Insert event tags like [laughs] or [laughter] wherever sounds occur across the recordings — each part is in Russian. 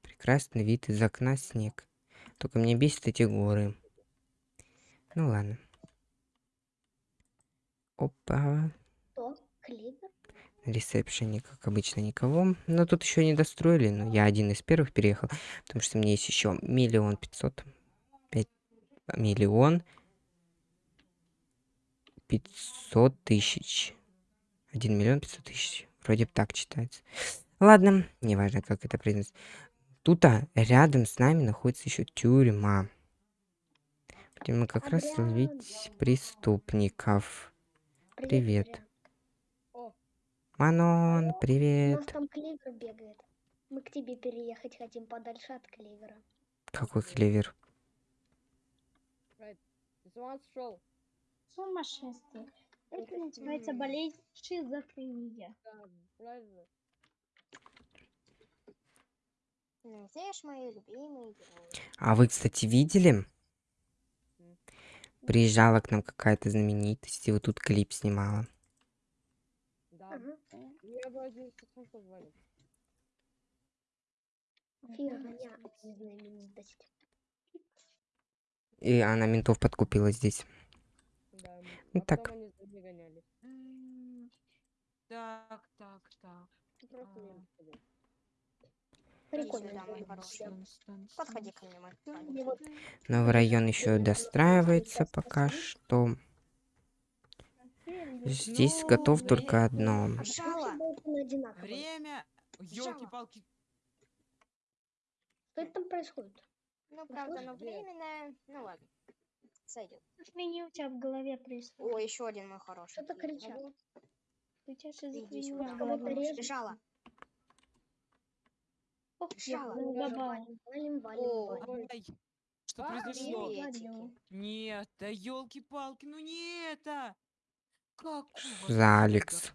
Прекрасный вид из окна снег. Только мне бесит эти горы. Ну ладно. Опа. На ресепшене, как обычно, никого. Но тут еще не достроили. Но я один из первых переехал. Потому что мне есть еще миллион пятьсот. Пять миллион пятьсот тысяч. Один миллион пятьсот тысяч. Вроде бы так читается. Ладно, неважно, как это произносится. Тут а, рядом с нами находится еще тюрьма. Где мы как раз ловить преступников. Привет. Манон, У нас привет. там Кливер бегает. Мы к тебе переехать хотим подальше от Кливера. Какой клевер? Сумасшествие. Это называется болезнь шизофрения. Да, правильно. Ну, Знаешь, мои любимые герои. А вы, кстати, видели? Приезжала к нам какая-то знаменитость, и вот тут клип снимала. Да. Я бы один знаменитость. И она ментов подкупила здесь. Да. Ну а так. потом они за ней гоняли. М, Так, так, так. Прикольно. мой хороший. Подходи ко мне, мой Ну, Новый район еще достраивается пока что. Здесь Ну, готов только одно. Время. Елки-палки. Что это там происходит? Ну, правда, но Где? временное. Ну ладно. Сойдет. Шизофрения у тебя в голове происходит. О, еще один мой хороший. Что-то кричат. Сюда. в Кого-то режет. Ох, Жало. Валим, валим, валим, что А, произошло? Нет, да елки-палки, ну не это. Какого за Алекс?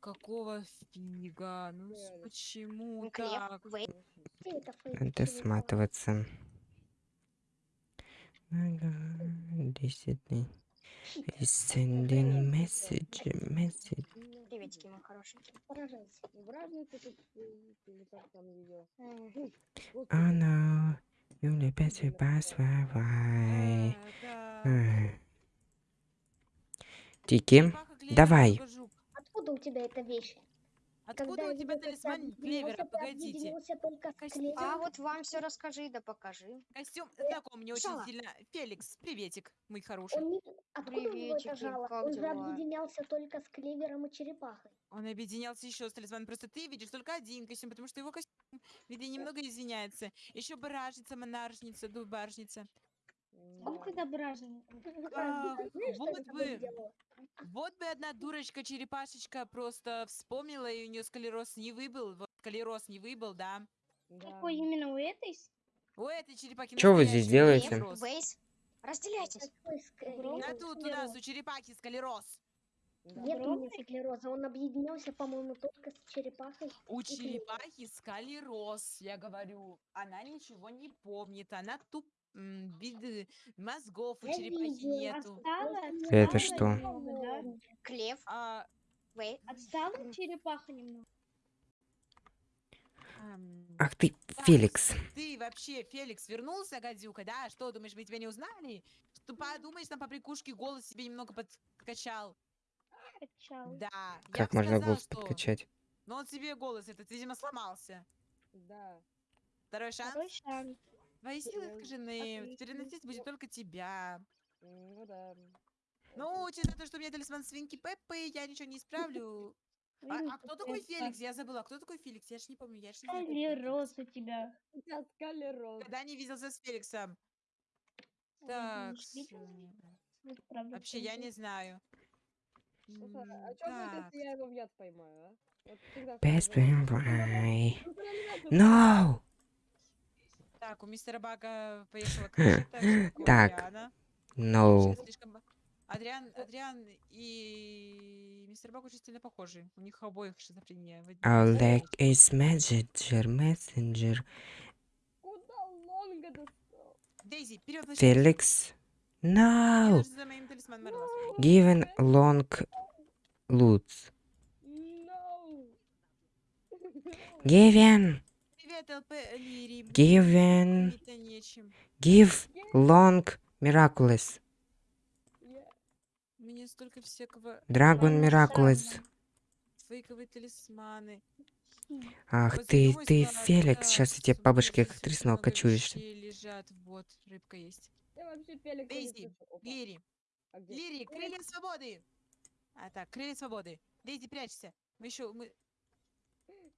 Какого фига? Ну почему Ну, так? Надо сматываться. Десять дней. Sending message, message. Приветики, мой. М, Oh no, you pass by. Э, да. Ай. Тики, давай. Откуда у тебя эта вещь? Откуда Когда у тебя талисман клевера? Погодите. Костюм. А вот вам все расскажи, да покажи. Костюм знаком мне очень Жало. сильно. Феликс, приветик, мой хороший. Он не... Откуда Приветики, жало? как Он же объединялся только с клевером и черепахой. Он объединялся еще с талисманом. Просто ты видишь только один костюм, потому что его костюм, видно, немного извиняется. Еще баражница, монаршница, дубаржница. Ну, когда. А, что вот я Вот бы одна дурочка-черепашечка просто вспомнила, и у нее сколероз не выбыл. Вот сколероз не выбыл, да. Какой именно у этой? У этой черепахи Чё вы здесь делаете? Вейс. Разделяйтесь. А э, тут у нас у склероз. черепахи сколероз. Нет у меня склероза, он объединялся, по-моему, только с черепахой. У черепахи скалероз, я говорю. Она ничего не помнит, она туп... мозгов у черепахи нету. Это что? Клев. Отстала черепаха немного. Ах ты, Так, Феликс. Ты вообще, Феликс, вернулся, гадюка, да? Что, думаешь, мы тебя не узнали? Что подумаешь, там по прикушке голос себе немного подкачал. Качал. Да, Как можно сказала, голос что- подкачать? Но он себе голос этот, видимо, сломался. Да. Второй шанс. Второй шанс. Твои силы Да, искажены. отлично. Переносить будет только тебя. Ну да. Ну, учитывая то, что у меня талисман свинки Пеппы, я ничего не исправлю. [laughs] А, а кто такой Феликс? Я забыла. Кто такой Феликс? Я ж не помню. Я ж не Феликс. у тебя. [laughs] Скалерон. Когда не виделся с Феликсом. Так, правда, вообще я не знаю. А что будет, так. если я его в яд поймаю, а? Best by. [laughs] Ну, No! Так, у мистера Бага поехала [laughs] крыша, так. No. Ба- Адриан, Адриан и мистер Баг очень сильно похожи. У них обоих шизофрения. leg is messenger, messenger. Куда лонга достал? Дейзи, вперед. Мне No! Given long Луц. No! [laughs] Given. Лири. Given. Give long miraculous. Я- Мне столько всякого Dragon miraculous. Ах Вот ты, ты, Феликс, сейчас я тебе бабушке здесь как много кочуешься. лежат. Вот, рыбка есть. Вообще Дейзи, Лири, а? Лири, крылья свободы! А так, крылья свободы. Дейзи, прячься. Мы еще, мы...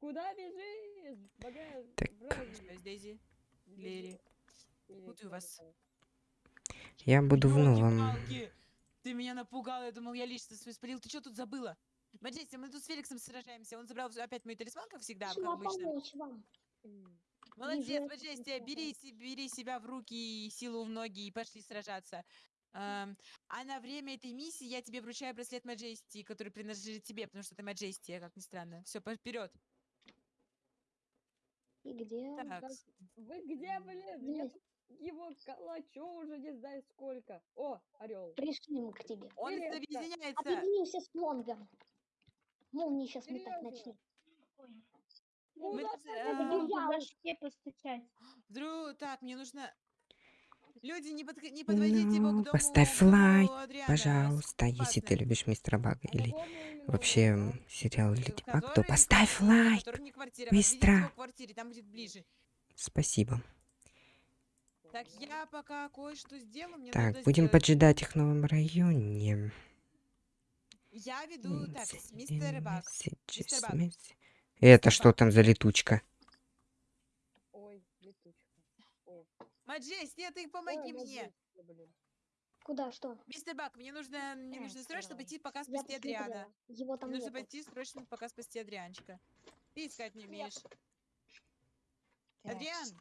Куда бежишь? Багаж, Так. Лири. или Путаю вас. Я буду в новом. Ты меня напугал, я думал, я лично свой спалил. Ты что тут забыла? Маджести, мы тут с Феликсом сражаемся. Он забрал опять мой талисман, как всегда, как обычно. Молодец, это Маджести, прикольно. бери, бери себя в руки и силу в ноги и пошли сражаться. Эм, а на время этой миссии я тебе вручаю браслет Маджести, который принадлежит тебе, потому что ты Маджести, как ни странно. Все, вперед. И где? он? Так, Так, Вы где, блин? Я Здесь. тут его калачу уже не знаю сколько. О, орел. Пришли мы к тебе. он Серьёзно? объединяется. Объединимся с Лонгом. Молнии сейчас. Ну, Мы э, да, Надо да. было я- по башке постучать. Дру, так, мне нужно... Ну, поставь лайк, Пожалуйста, если ты любишь мистера Бага или вообще сериал Леди Баг, то поставь лайк. быстро. Спасибо. Так, я пока кое-что сделаю, мне Так, будем сделать- поджидать их в новом районе. Я веду, так, мистер messages, Бак. месси- Это Мистер что там за летучка? Ой, летучка. О, Маджести, ты ой, помоги мне. Маджестия, блин. Куда, что? Мистер Бак, мне нужно, мне Да, нужно срочно давай. пойти пока спасти Адриана. Его там Мне нужно пойти срочно пока спасти Адрианчика. Ты искать не умеешь. Так, Адриан!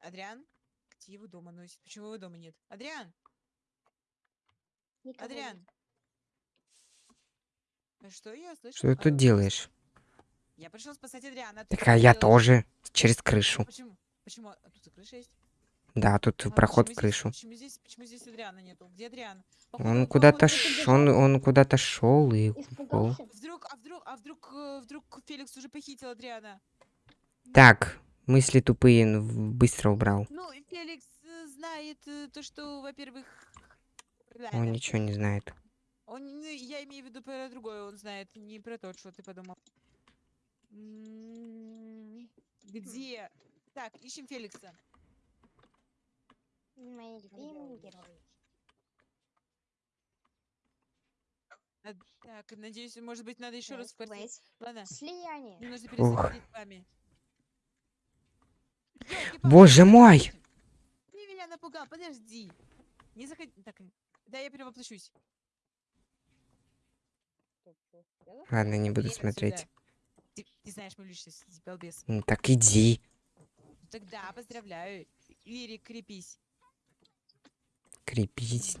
Адриан? Где его дома носит? Почему его дома нет? Адриан! Никого нет. Адриан! А Что я слышу? Что ты А, тут делаешь? Я пришел спасать Адриана. ты Так а я делаешь? тоже. Через крышу. Почему? Почему? А тут и крыша есть? Да, тут А проход в крышу. Здесь, почему здесь, почему здесь Адриана нету? Где Адриан? Походу- Он куда-то ш... он, он куда-то шел и упал. Испугался? Вдруг, а вдруг, а вдруг, э, вдруг Феликс уже похитил Адриана? Так, мысли тупые быстро убрал. Ну, Феликс э, знает э, то, что, во-первых... Он ничего не знает. Он, ну, я имею в виду про другое, он знает, не про то, что ты подумал. М, Где? Так, ищем Феликса. Мои любимые герои. Так, надеюсь, может быть, надо еще раз wait. Ладно, Слияние. мне нужно Ух. Ёлки-палки, Боже мой! Ты меня напугал, подожди. Не заходи. Так, да, я перевоплощусь. Ладно, не буду Иди смотреть. Ты, ты знаешь мою личность, балбес. Ну, так иди. Тогда поздравляю. Лирик, крепись. Крепись.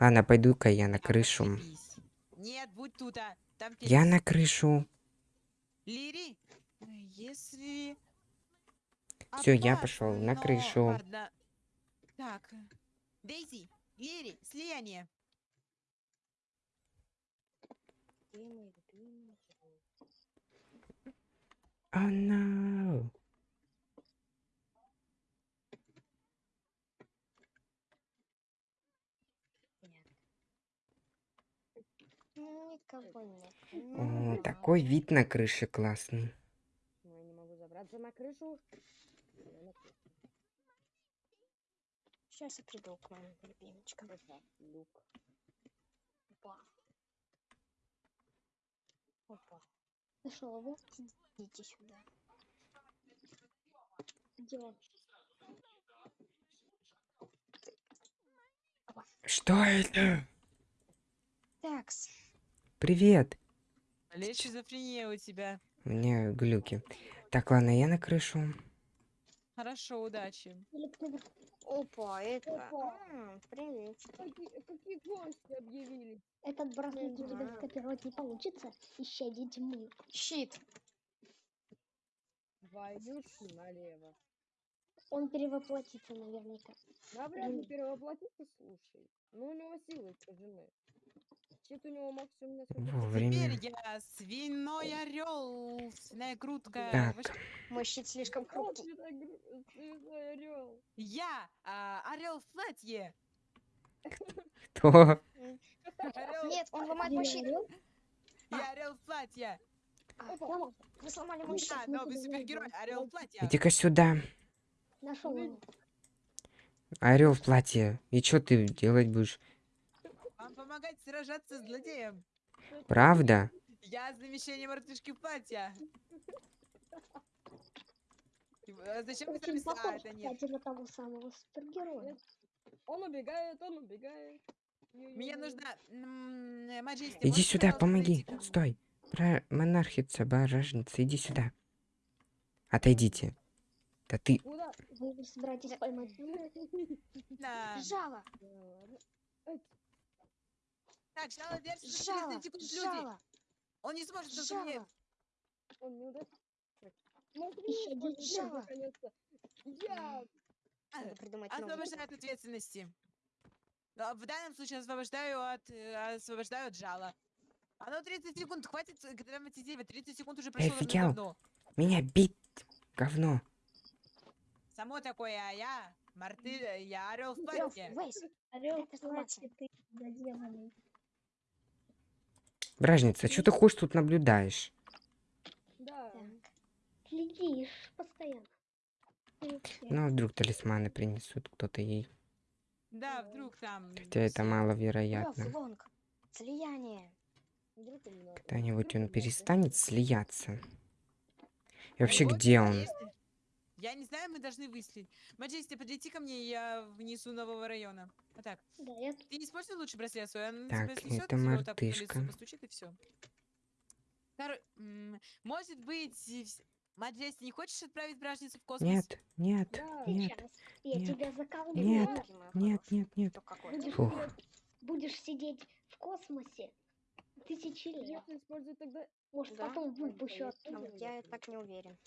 Ладно, пойду-ка я на крышу. Нет, будь тут, а. Там Я на крышу. Лири, если... Всё, я пошёл на крышу. ладно. Так, Дейзи, Лири, слияние. Oh no. Ну, Никого нет. О, такой вид на крыше классный. Ну, я не могу забраться на крышу. Я на крышу. Сейчас я приду к моим любимочкам. Опа, люк. Опа. Опа. Нашел его? Идите сюда. Где он? Что это? Такс. Привет. Или шизофрения у тебя. У меня глюки. Так, ладно, я на крышу. Хорошо, удачи. Опа, это... Опа. М, Привет. Какие, какие гости объявились? Этот браслет у тебя скопировать не получится. Исчадие тьмы. Щит. Ж налево. Он перевоплотится наверняка. Навряд ли Блин. перевоплотиться, слушай. Ну, у него силы жены. Щит у него максимум на Вовремя. Теперь я свиной орел, свиная грудка. Так, Вообще, Мой щит слишком хрупкий. орел. Я орел в платье. кто? Орел, Нет, он ломает мой щит. я орел в платье. А, Вы сломали мой щит. Да, новый супергерой, орел в платье. Иди-ка сюда. Нашел. Орел в платье. И что ты делать будешь? Помогать сражаться с злодеем. Правда? Я замещение мартышки. И, э, Зачем вы Очень сами... А, это нет. кстати, на того самого супергероя. Он убегает, он убегает. Мне нужна... Маджести, Иди сюда, помоги. пройти? Стой. Про монархица, баражница, иди сюда. Отойдите. Да ты... Вы собираетесь поймать? [laughs] Да. Жало, Так, Жало держится за жало, 30 секунд, люди. жало, Он не сможет только мне... Он не удастся. Смотри, Ещё один жало. Я! Надо придумать. Освобождаю от ответственности. В данном случае освобождаю от, э, освобождаю от жала. А ну 30 секунд, хватит драматизировать. 30 секунд уже прошло офигел? давно. Меня бить, говно. Само такое, а я, Марты, э, я орел в. Вейс, Орел, сломаться. кстати, ты доделанный. Бражница, что ты хочешь тут наблюдаешь? Да. Следишь постоянно. Ну, а вдруг талисманы принесут кто-то ей. Да, вдруг там... Хотя это маловероятно. Слияние. Когда-нибудь он перестанет слияться. И вообще, где он? Я не знаю, мы должны выяснить. Маджести, подлети ко мне, я внесу нового района. Вот так. Да, я Ты используй лучше браслет свой, он Так, тебя снесет, это вот так по лицу мартышка. постучит и все. может быть, Маджести, не хочешь отправить бражницу в космос? Нет, нет, Да. нет, сейчас. Я нет, тебя заколдую. нет, нет, нет, нет. Будешь, Фух. будешь сидеть в космосе тысячи лет. Может, Да? потом выпущу А оттуда. Я так не уверен.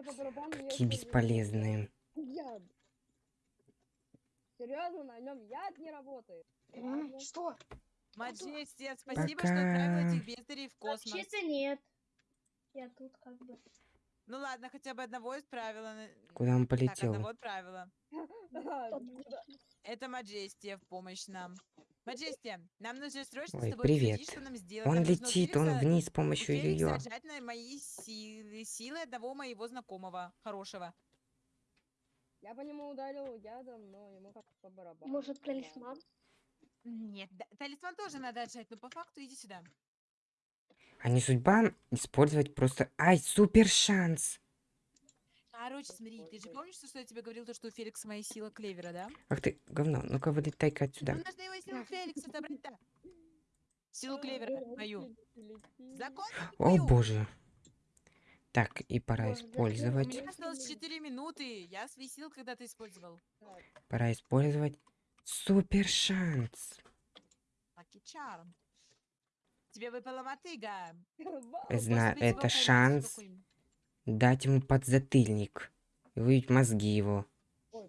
Использую бесполезные. Яд. Серьезно, на нем яд не работает. Ладно. Что? Маджести, спасибо, что отправила этих бездарей в космос. Вообще-то нет. Я тут как бы... Ну ладно, хотя бы одного исправила. на- Куда он Так, полетел? одного отправила. [laughs] Это Маджестия в помощь нам. Маджестия, нам нужно срочно Ой, с тобой привет. обсудить, что нам сделать. Он летит, он вниз с помощью ее. отжать на мои силы, силы одного моего знакомого, хорошего. Я по нему ударил ядом, но ему как по барабану. Может, талисман? Нет, да- талисман тоже надо отжать, но по факту иди сюда. А не судьба использовать просто... Ай, супер шанс! Короче, смотри, ты же помнишь, что я тебе говорил, то, что у Феликса моя сила клевера, да? Ах ты, говно, ну-ка вылетай-ка отсюда. Ну, нужно его силу Феликса отобрать-то. Силу клевера мою. Закон О боже. Так, и пора Боже, да У использовать. меня осталось 4 минуты. Я свои силы когда-то использовал. Пора использовать супер шанс. Тебе выпала мотыга. Зна- Может быть, его это шанс. Дать ему подзатыльник. И выбить мозги его.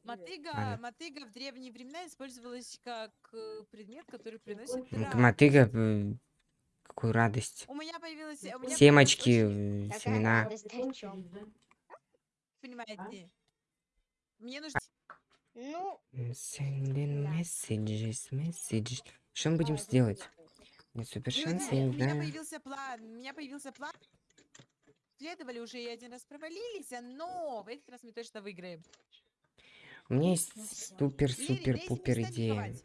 Мотыга, Ладно. мотыга в древние времена использовалась как э, предмет, который приносит Ну, радость. Мотыга, э, какую радость. У меня появилась... у меня появилась Семочки, очень- э, семена. Понимаете? Мне нужно... Ну, Sending messages, messages. Что мы будем сделать? Нет, супер шанс, я у не меня знаю. появился план. У меня появился план. Следовали уже и один раз провалились, но в этот раз мы точно выиграем. У меня есть Ну супер-супер-пупер идея.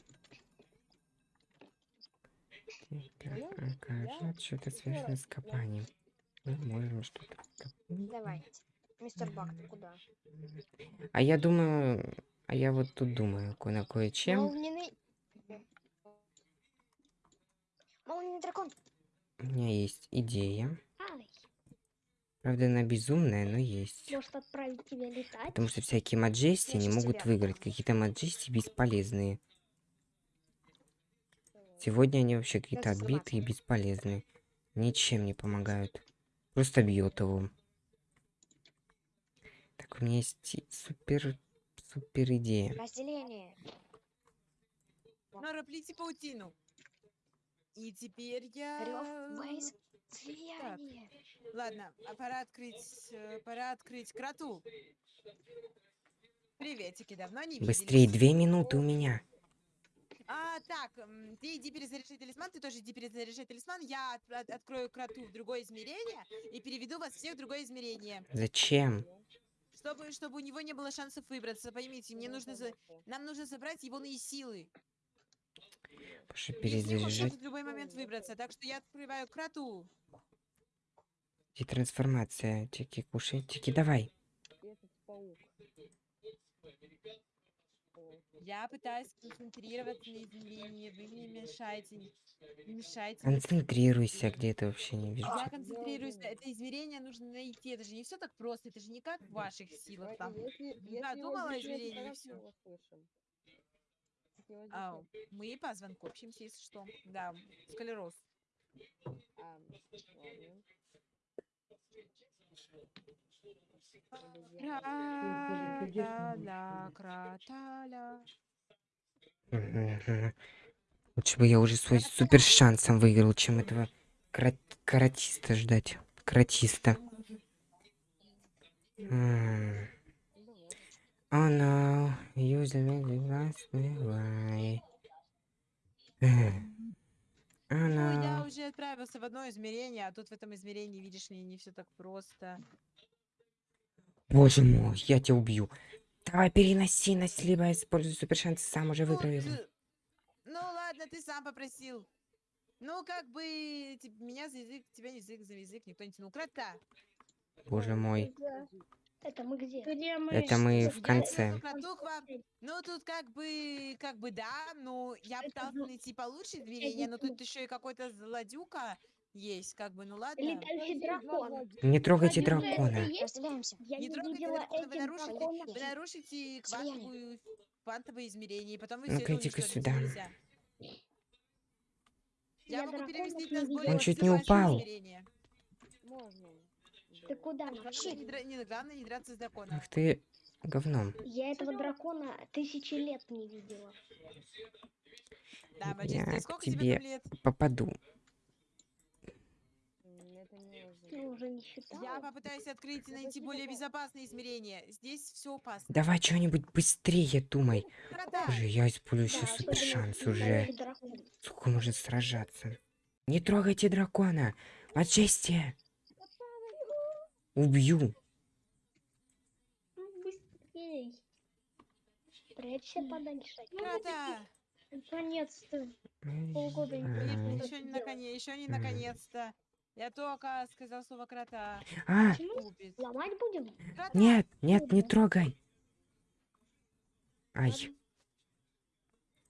перестань Кажется, что-то связано с копанием. Мы можем что-то копать. давайте. Мистер Бак, ты куда? А я думаю, а я вот тут думаю, ко- на кое-чем. Молниный... Молниный дракон. У меня есть идея. Правда, она безумная, но есть. может отправить тебя летать? Потому что всякие маджести не могут тебя выиграть. Какие-то маджести бесполезные. Сегодня они вообще какие-то отбитые и бесполезные. Ничем не помогают. Просто бьет его. Так, у меня есть супер, супер идея. Разделение. Нора, плети паутину. И теперь я... Рёв, слияние. Ладно, а пора открыть, э, пора открыть кроту. Приветики, давно не Быстрее, виделись. две минуты у меня. А, так, ты иди перезаряжай талисман, ты тоже иди перезаряжай талисман. Я от- от- открою кроту в другое измерение и переведу вас всех в другое измерение. Зачем? Чтобы, чтобы у него не было шансов выбраться. Поймите, мне нужно за... нам нужно забрать его силы. Пошли Если он перезаряжать. может в любой момент выбраться. Так что я открываю кроту. И трансформация. Тики, кушай. Тики, давай. Я пытаюсь концентрироваться на измерении. Вы мне мешаете. Не мешайте. Концентрируйся, где ты вообще не вижу. Я концентрируюсь. Это измерение нужно найти. Это же не все так просто. Это же не как в ваших силах там. Да, если думала измерении, тогда всё. мы по звонку общаемся, если что. Да, склероз. а, ладно. Краталя, краталя. Мгм. Лучше бы я уже свой супер шансом выиграл, чем этого каратиста ждать. Каратиста. Oh no, usually the last Ну, я уже отправился в одно измерение, а тут в этом измерении, видишь ли, не все так просто. Боже мой, я тебя убью. Давай переноси нас, либо используй супер шанс, сам уже Ну, выиграл его. ты- Ну ладно, ты сам попросил. Ну, как бы типа, меня за язык, тебя язык за язык никто не тянул. Крота. Боже мой. Это мы где? Где мы? Это мы в конце. Вам. Ну, тут как бы, как бы да, ну, я пытался ну, найти получше измерение, но тут еще и какой-то злодюка есть, как бы, ну ладно. Летающий дракон. Не трогайте дракона. Не не трогайте дракона, вы нарушите-. Вы нарушите квантовую, квантовое измерение, и потом вы Ну-ка, все иди-ка сюда. нельзя. Я, Я могу не нас более Он чуть не упал. измерение. Можно. Ты куда? Вообще, не, дра- не- главное не драться с драконом. Ах ты говном. я этого дракона тысячи лет не видела. Да, Я сколько к тебе тебе лет? попаду. Уже Я попытаюсь открыть и найти более безопасные измерения. Здесь все опасно. Давай что-нибудь быстрее думай. Боже, я использую Да, еще супер шанс уже. Сколько можно сражаться? Не трогайте дракона. Маджестия. Убью. Ну, Быстрей. Прячься подальше. Крота! Наконец-то. Полгода не видела. Еще не, наконец, еще не наконец-то. Я только сказал слово крота. А, Купит. Ломать будем? Крота! нет, нет, не трогай. Ай,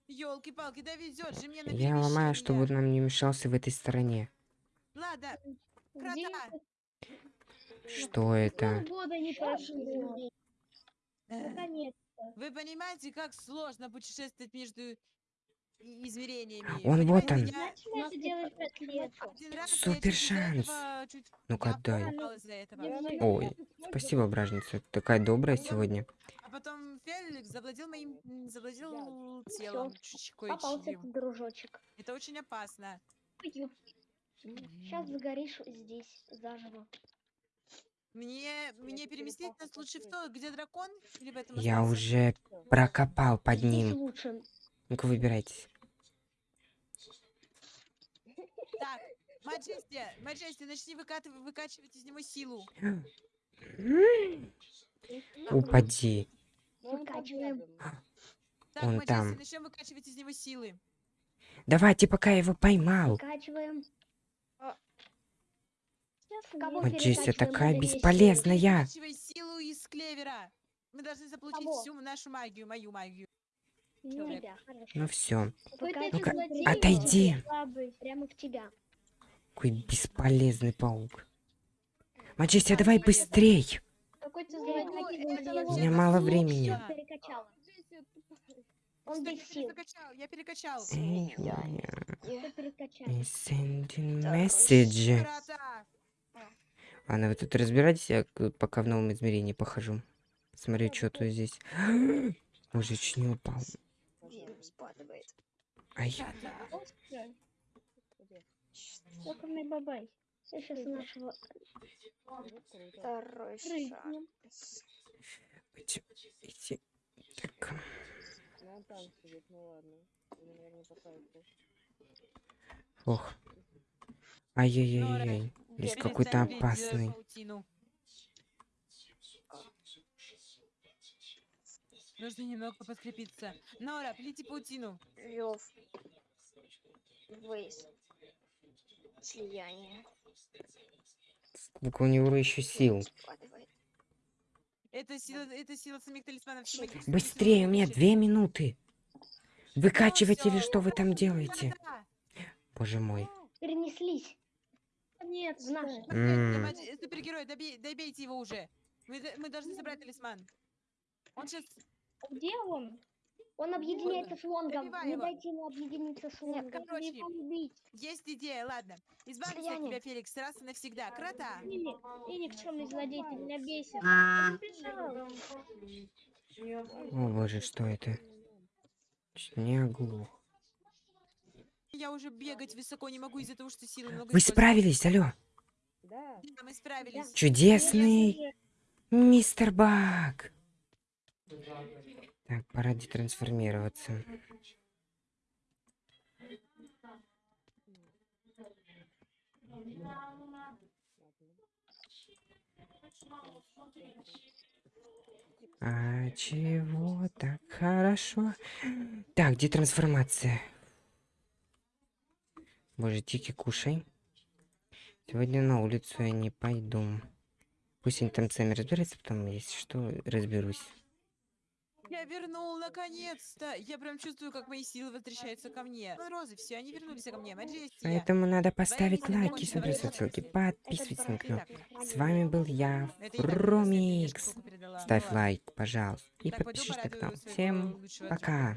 Елки-палки, да везет же мне на я ломаю, чтобы он нам не мешался в этой стороне. Ладно, крота! Что это? Э. Вы понимаете, как сложно путешествовать между измерениями? Он вот он. Супер шанс. Ну-ка, дай. Ой, Спасибо, бражница. Такая добрая сегодня. А потом Феликс завладел моим, завладел телом Попался дружочек. Это очень опасно. Сейчас загоришь здесь заживо. Мне, мне переместить нас лучше в то, где дракон, или в этом Я остаться? уже прокопал под ним. Ну-ка, выбирайтесь. Так, Маджести, Маджести, начни выкатыв- выкачивать из него силу. Упади. Выкачиваем. Так, Он Маджести, там. начнем выкачивать из него силы. Давайте, пока я его поймал. Качиваем. Маджестия перекачиваем такая бесполезная. Силу из клевера. Мы должны заполучить Кого? всю нашу магию, мою магию. Ну, да. Ну все. Ну-ка, злодей отойди. слабый. Прямо в тебя. Какой бесполезный паук. Маджестия, давай быстрей. Ну. У меня мало времени. Джесси. Он без я сил. перекачал, я перекачал. Я- Sending message. Ладно, вы тут разбирайтесь, я пока в новом измерении похожу. Смотрю, что тут здесь. [gasps] Боже, чуть не упал. Ай? Локальный бабай. Сейчас нашего... Второй шаг. Идти, идти. Так, Ну, сидит, ну ох. Ай-яй-яй-яй. Здесь какой-то опасный. Нужно немного подкрепиться. Нора, плети паутину. Вёв. Выезд. Слияние. Сколько у него еще сил. Это сила, это сила самих талисманов. Быстрее, у меня две минуты. Выкачивать всё, или что вы там делаете? Боже мой. Перенеслись. Нет, В наш. М. Супергерой, добей- добейте его уже. Мы, д- мы должны собрать талисман. Он сейчас... Где он? Он объединяется с лонгом. Добивай Не его. дайте ему объединиться с лонгом. короче, Его убить. Есть идея, ладно. Избавься от Слияние. тебя, Феликс, раз и навсегда. Крота. И, и никчемный злодей, ты меня бесит. А. Он. О боже, что это? Чуть не оглух. Я уже бегать высоко не могу из-за того, что силы много Вы справились, алло. Да. Да, мы справились. Чудесный мистер Бак. Так, пора детрансформироваться. А чего так хорошо? Так, детрансформация. Боже, Тики, кушай. Сегодня на улицу я не пойду. Пусть они там сами разбираются, потом, если что, разберусь. Я вернул, наконец-то! Я прям чувствую, как мои силы возвращаются ко мне. Ну, Розы, все, они вернулись ко мне. Маджестия. Поэтому надо поставить лайки, смотреть ссылки, подписывайтесь на канал. С вами был я, передала. Ставь лайк, пожалуйста, и подпишись на канал. Всем пока.